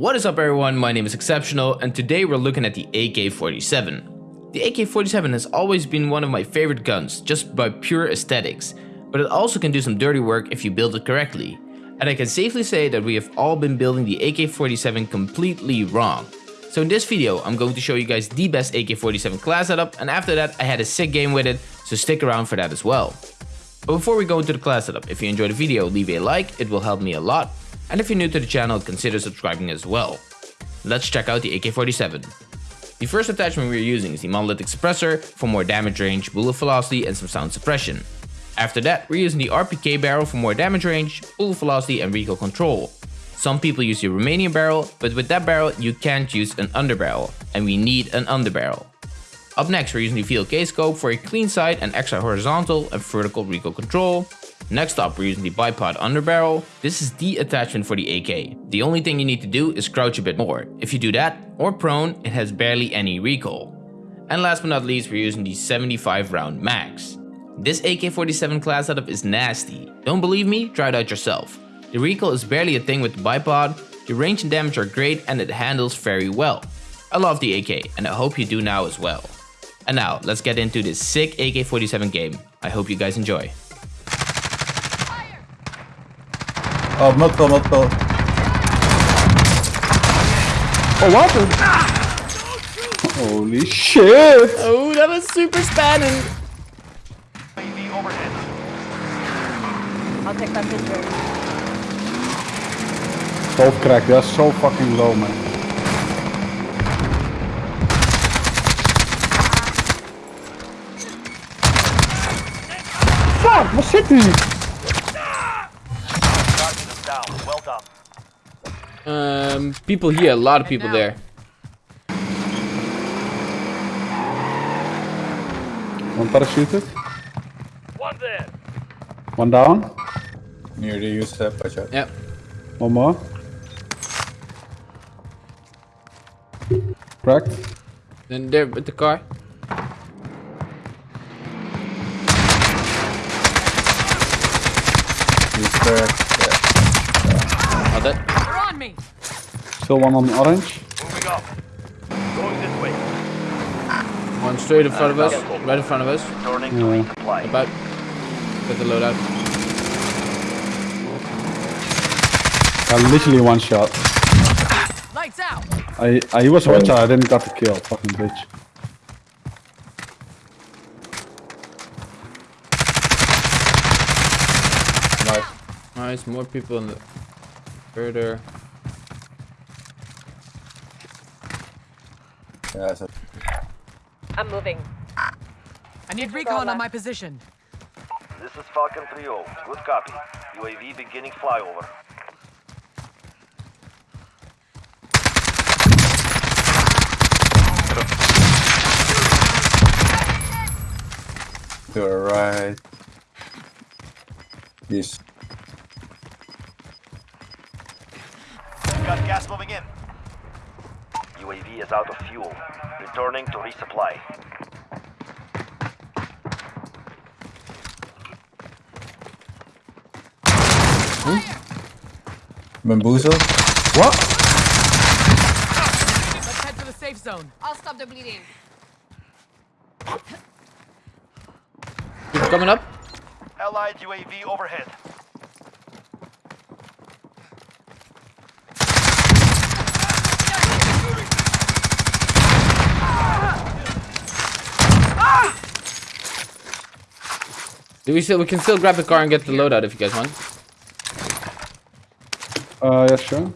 What is up everyone, my name is Exceptional and today we're looking at the AK-47. The AK-47 has always been one of my favorite guns, just by pure aesthetics, but it also can do some dirty work if you build it correctly. And I can safely say that we have all been building the AK-47 completely wrong. So in this video, I'm going to show you guys the best AK-47 class setup and after that I had a sick game with it, so stick around for that as well. But before we go into the class setup, if you enjoyed the video, leave a like, it will help me a lot. And if you're new to the channel, consider subscribing as well. Let's check out the AK-47. The first attachment we're using is the monolithic suppressor for more damage range, bullet velocity and some sound suppression. After that, we're using the RPK barrel for more damage range, bullet velocity and recoil control. Some people use the Romanian barrel, but with that barrel you can't use an underbarrel, and we need an underbarrel. Up next we're using the VLK scope for a clean sight and extra horizontal and vertical recoil control, Next up, we're using the bipod underbarrel. This is the attachment for the AK. The only thing you need to do is crouch a bit more. If you do that, or prone, it has barely any recoil. And last but not least, we're using the 75 round max. This AK-47 class setup is nasty. Don't believe me? Try it out yourself. The recoil is barely a thing with the bipod, the range and damage are great and it handles very well. I love the AK and I hope you do now as well. And now, let's get into this sick AK-47 game. I hope you guys enjoy. Oh, multiple, multiple. Oh, what the? Holy shit! Oh, that was super spanning. I'll take that picture. Both cracked, that's so fucking low, man. Fuck, waar zit hij? Um, people here, a lot of people there. One parachuted. One there. One down. Near the use step, watch out. Yep. One more. Cracked. Then there with the car. Use cracked. Yeah. Oh, that. They're on me. Still one on orange. Moving up. Going this way. One straight in front of us, right in front of us. Turning to Yeah. resupply. About. Get the loadout. Uh, literally one shot. Lights out. I, I was one shot, I didn't got the kill, fucking bitch. Nice. Nice, more people in the further. Yeah, so I'm moving. I need recon on my position. This is Falcon 3-0. Good copy. UAV beginning flyover. to our right. This. Got gas moving in. UAV is out of fuel. Returning to resupply. Hmm? Bamboozle. What? Let's head for the safe zone. I'll stop the bleeding. People coming up. Allied UAV overhead. Do we still? We can still grab the car and get the loadout if you guys want. Uh, yeah, sure.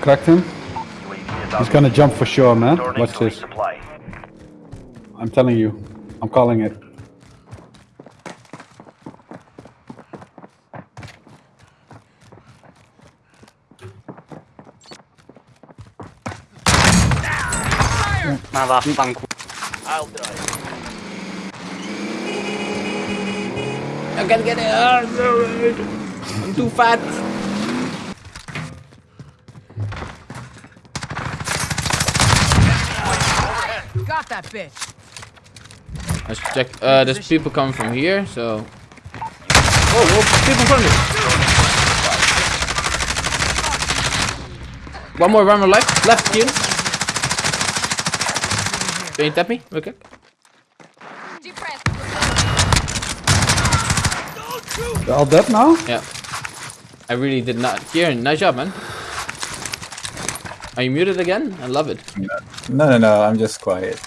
Cracked him. UAV is out He's gonna jump for sure, man. Returning Watch this. I'm telling you. I'm calling it. I'll drive. I can't get it. Oh, I'm too fat. Got that bitch. Let's check. Uh, there's people coming from here, so. Oh, whoa, people in front of me. One more, one more left. Left, Kieran. Can you tap me? Okay. They're all dead now? Yeah. I really did not. Kieran, nice job, man. Are you muted again? I love it. No, no, no. I'm just quiet.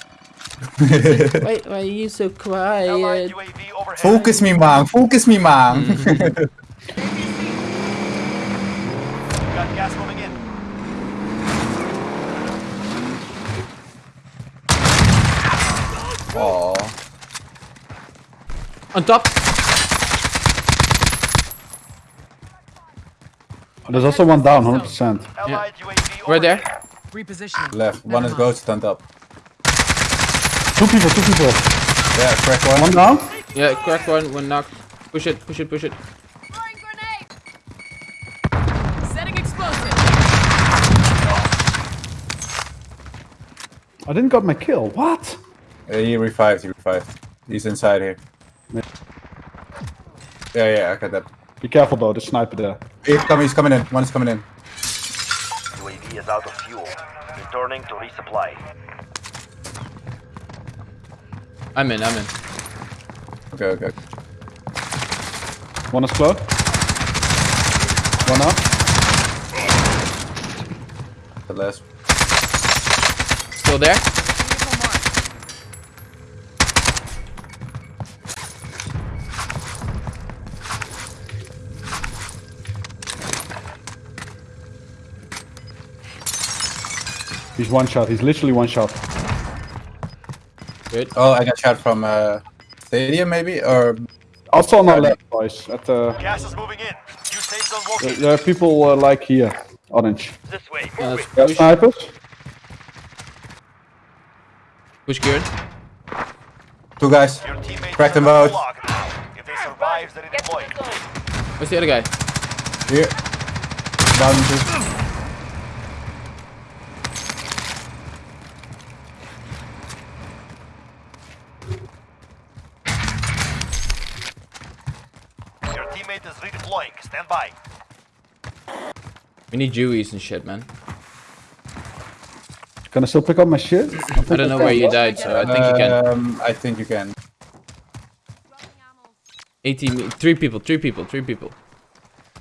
Why, why are you so quiet? Focus me, man. Focus me, man. Mm. Got gas moving in. Aw. On top. There's also one down, 100%. Allied UAV Right there. overhead. Repositioning. Left. One is ghost stand up. Two people, two people. Yeah, crack one. One down? Yeah, crack one, one knock. Push it, push it, push it. Setting explosive. I didn't got my kill. What? Uh, he revived. He revived. He's inside here. Yeah, yeah. I got that. Be careful though, the sniper there. He's coming. He's coming in. One is coming in. UAV is out of fuel. Returning to resupply. I'm in, I'm in. Okay, okay. One is close. One up. The last. Still there? He's one shot. He's literally one shot. Good. Oh, I got shot from uh, stadium maybe or Also on our left, boys. At the, Gas is moving in. New safe zone there, there are people uh, like here. Orange. This way. Yeah, Move let's it. Push, snipers. push Kieran. two guys. Crack them are both. If they survive, they deploy. Where's the other guy? Here. Down two. Teammate is redeploying. Stand by. We need Jewies and shit, man. Can I still pick up my shit? I don't know where you died, so I think you can. Um, I think you can. 18, three people, three people, three people.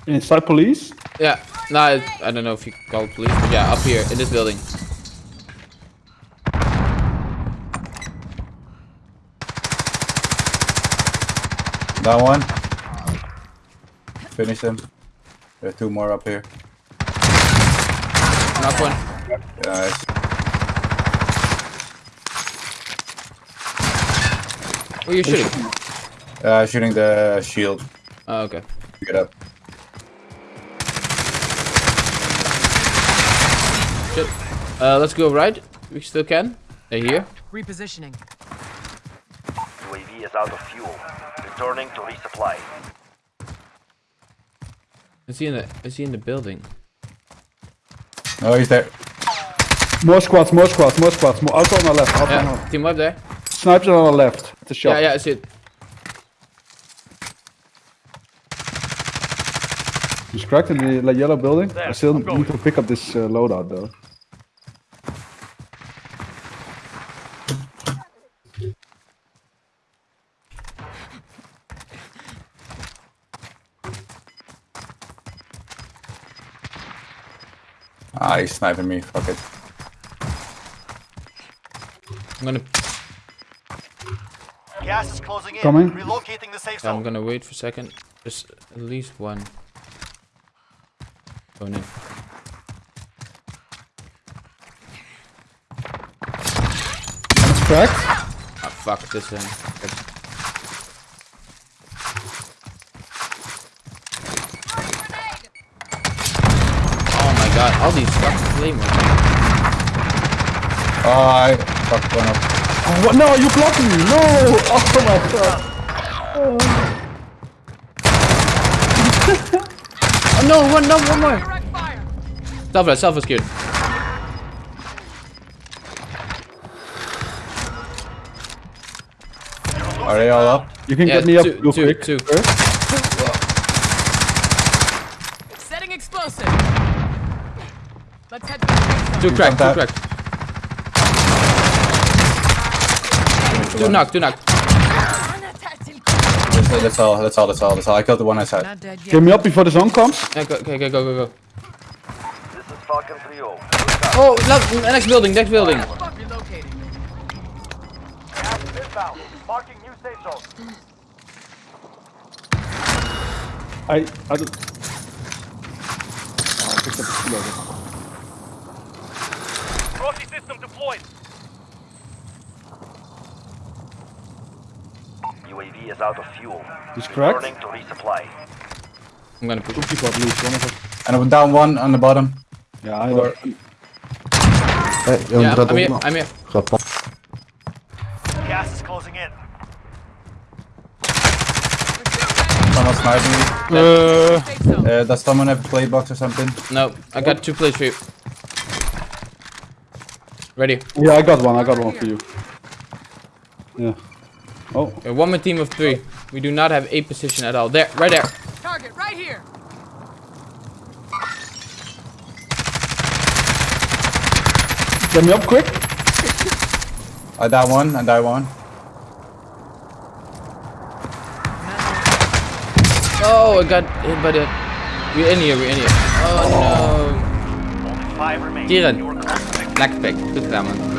Inside police? Yeah, no, I, I don't know if you call police, but yeah, up here in this building. That one. Finish them. There are two more up here. Knock one. Nice. Where are you shooting? Uh, shooting the shield. Oh, okay. Pick it up. Shit. Uh, let's go right. We still can. They're here. Repositioning. UAV is out of fuel. Returning to resupply. Is he in the? Is he in the building? Oh, he's there. More squads, more squads, more squads. More also on our left. Also on Yeah, our team up there. Snipers on the left. It's a shot. Yeah, yeah, I see it. He's cracked in the like, yellow building. I still I'm going. need to pick up this uh, loadout though. Ah, he's sniping me. Fuck it. I'm gonna, Gas is closing in. Coming. Relocating the safe zone. I'm gonna wait for a second. There's at least one. Going in. It's cracked. Ah, fuck this thing. Okay. Oh my god, all these fucking flamers. Oh, I fucked one up. Oh, what? No, you blocked me. No. Oh my god. Oh no, one, no, one more. Direct fire. Self, uh, self is good. Are they all up? You can Yeah, get me up two- real two- quick. two. Setting explosive. Let's head to the safe zone. Two crack, two that. crack. Two knock, two knock. That's, that's all. That's all. That's all. That's all. I killed the one yet. Get me up before the zone comes. Yeah, go, okay, okay, go, go, go. This is Falcon 3-0. Oh, no, next building, next building. Marking new safe zone. I, I don't... Oh, I picked up the deployed. UAV is out of fuel. He's cracked. Returning to resupply. I'm gonna push. Two people at least, one of us. And I went down one on the bottom. Yeah, I don't... Hey, je Yeah, I'm here. I'm here. Gas is closing in. Someone sniping me. Uh, Uh, does someone have a play box or something? No, I got two plates for you. Ready. yeah, I got one, I got one for you. Yeah. Oh, Okay, one more team of three. We do not have a position at all. There, right there. Target right here. get me up quick. I die one. I die one. Oh, I got hit by the. We're in here, we're in here. Oh no Only five remain. Kieran. You were